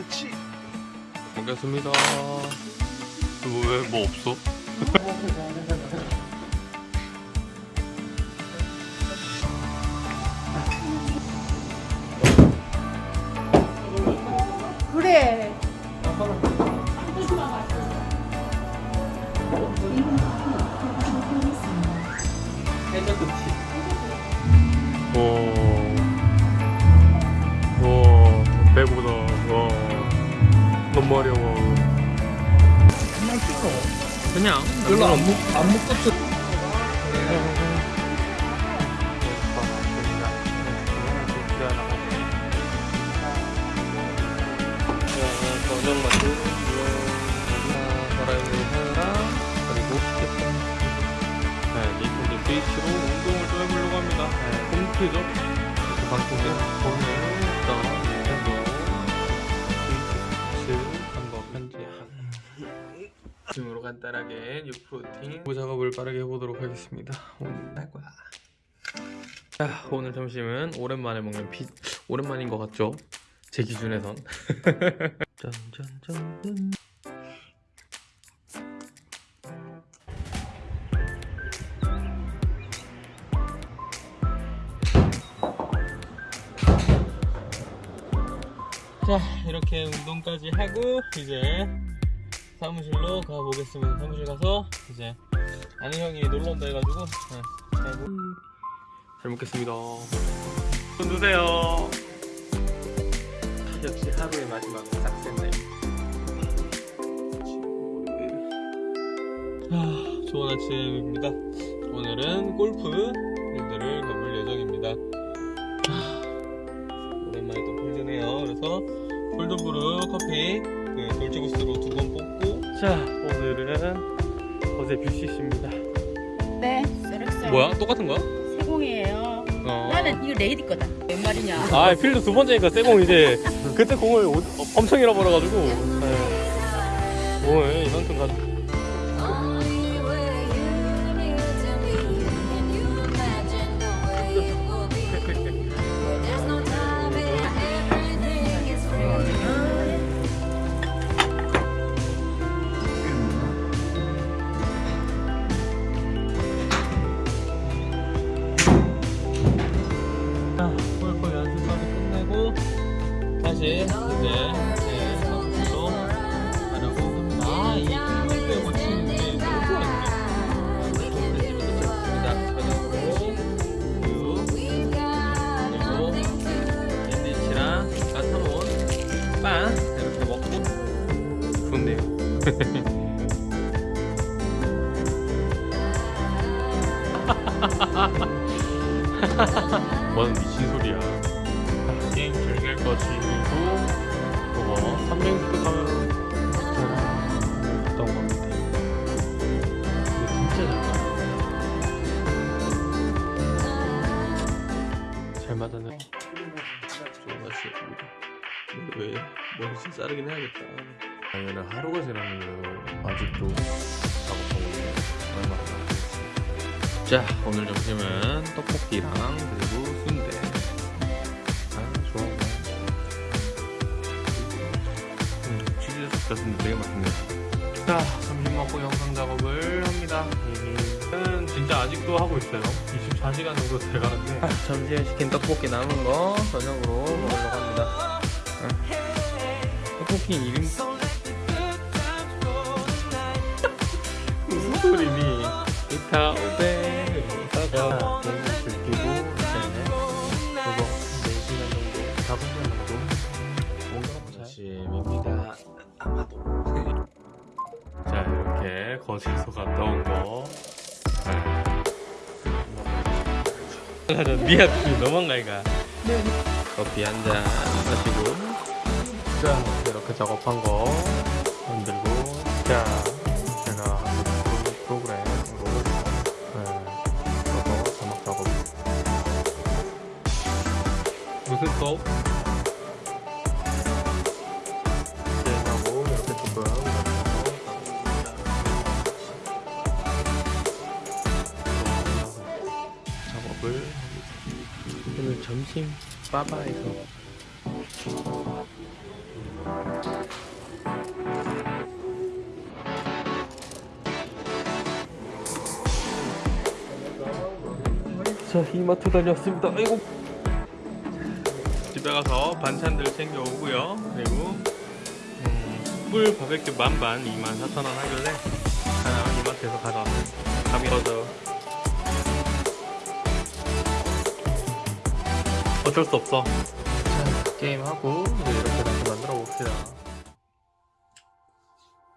그렇지. 먹겠습니다. 왜뭐 없어? 그래. 와, 너무 어려워. 그냥 찍어. 그냥 별로 안 만두, 하나랑 그리고 스테이크. 네, 운동을 좀 해보려고 합니다. 네, 홈트죠. 방송에 오늘 간단하게 부 작업을 빠르게 해보도록 하겠습니다. 오늘 할 거야. 자, 오늘 점심은 오랜만에 먹는 피 오랜만인 것 같죠? 제 기준에선. 짠짠짠. 자 이렇게 운동까지 하고 이제 사무실로 가보겠습니다. 사무실 가서 이제 아는 형이 놀러 온다 해가지고 네, 잘, 먹겠습니다. 손 드세요. 역시 하루의 마지막은 싹센네 아, 좋은 아침입니다. 오늘은 골프 필드를 가볼 예정입니다. 아, 오랜만에 또 필드네요. 그래서 콜드브루 커피 그 돌지구스로 두 번 뽑고 자 오늘은 어제 뷰시씨입니다 네. 쎄륵쎄륵. 뭐야? 똑같은 거야? 세공이에요. 어. 나는 이거 레이디 거다. 웬 말이냐? 아 필드 두 번째니까 쇠공 이제 그때 공을 엄청 잃어버려가지고 네. 오늘 이만큼 가지고 다시 이제 제 사무실로 가려고 합니다 아이 힘을 빼고 치는데 너무 좋아했네 집에서 쳤습니다 저녁으로 우유 그리고 샌드위치랑 따뜻한 빵 이렇게 먹고 좋네요 뭔 미친 소리야. 거 즐기고, 그거 300도 가면 갔다 온 겁니다. 이거 진짜 잘 맞았네. 좋은 왜, 머리 자르긴 해야겠다. 얘는 하루가 지났는데도 아직도 작업하고? 자, 오늘 점심은 떡볶이랑 그리고 섞였는데 되게 맛있네요. 자, 점심 먹고 영상 작업을 합니다. 저는 진짜 아직도 하고 있어요. 24시간 정도 돼가는데. 점심에 시킨 떡볶이 남은 거 저녁으로 먹으려고 합니다. 떡볶이 1인 무슨 소리니? 이타 오베 이타가 게임을 즐기고 이제 그거 4시간 정도 4분 정도 뭔가 보자 거실에서 갔다 온 거. 미야 너무한 거 아이가 커피 한 잔 마시고. 자 이렇게 작업한 거 만들고. 자 제가 하는 프로- 프로그램으로 네, 써서 자막 작업. 무슨 수 점심 빠바에서. 자 이마트 다녔습니다. 아이고. 집에 가서 반찬들 챙겨오고요. 그리고 음, 숯불 바베큐 만반 24,000원 하길래 하나 이마트에서 가져왔습니다. 감이 얻어 어쩔 수 없어. 자 게임하고 이제 이렇게 다시 만들어 봅시다.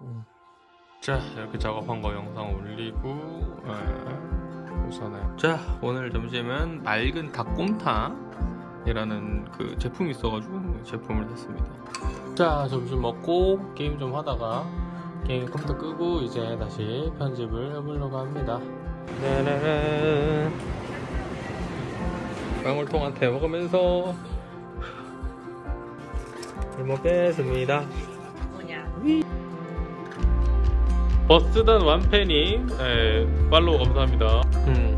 음. 자 이렇게 작업한 거 영상 올리고 에. 우선은 자 오늘 점심은 맑은 닭곰탕 이라는 그 제품이 있어가지고 제품을 샀습니다. 자 점심 먹고 게임 좀 하다가 게임 컴퓨터 끄고 이제 다시 편집을 해보려고 합니다. 네네네 방울통한테 먹으면서 잘 먹겠습니다. 뭐냐? 버스단 완팬님 예, 팔로우 감사합니다. 음,